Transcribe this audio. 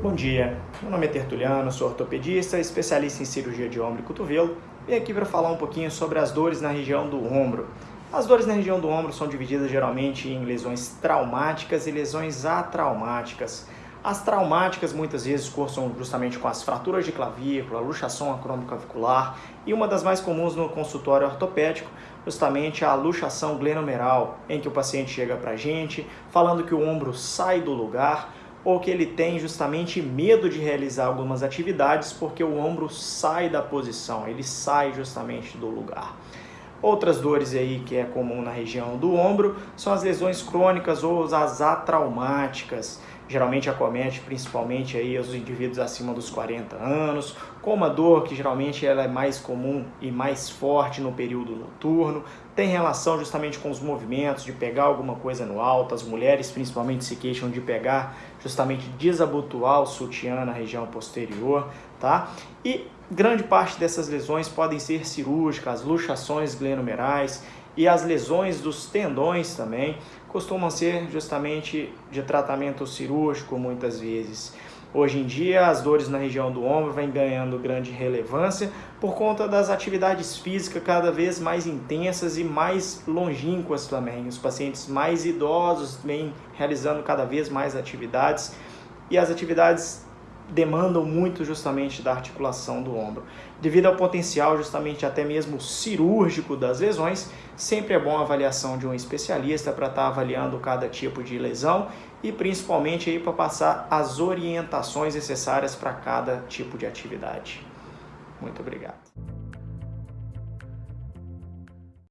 Bom dia, meu nome é Tertuliano, sou ortopedista, especialista em cirurgia de ombro e cotovelo. Vim aqui para falar um pouquinho sobre as dores na região do ombro. As dores na região do ombro são divididas geralmente em lesões traumáticas e lesões atraumáticas. As traumáticas muitas vezes cursam justamente com as fraturas de clavícula, luxação acromioclavicular e uma das mais comuns no consultório ortopédico, justamente a luxação glenomeral, em que o paciente chega para a gente falando que o ombro sai do lugar, ou que ele tem justamente medo de realizar algumas atividades porque o ombro sai da posição, ele sai justamente do lugar. Outras dores aí que é comum na região do ombro são as lesões crônicas ou as atraumáticas. Geralmente acomete principalmente aí os indivíduos acima dos 40 anos, com uma dor que geralmente ela é mais comum e mais forte no período noturno, tem relação justamente com os movimentos, de pegar alguma coisa no alto, as mulheres principalmente se queixam de pegar, justamente desabotoar o sutiã na região posterior, tá? E grande parte dessas lesões podem ser cirúrgicas, luxações glenomerais e as lesões dos tendões também costumam ser justamente de tratamento cirúrgico muitas vezes. Hoje em dia, as dores na região do ombro vêm ganhando grande relevância por conta das atividades físicas cada vez mais intensas e mais longínquas também. Os pacientes mais idosos vêm realizando cada vez mais atividades e as atividades demandam muito justamente da articulação do ombro. Devido ao potencial justamente até mesmo cirúrgico das lesões, sempre é bom a avaliação de um especialista para estar tá avaliando cada tipo de lesão e principalmente aí para passar as orientações necessárias para cada tipo de atividade. Muito obrigado.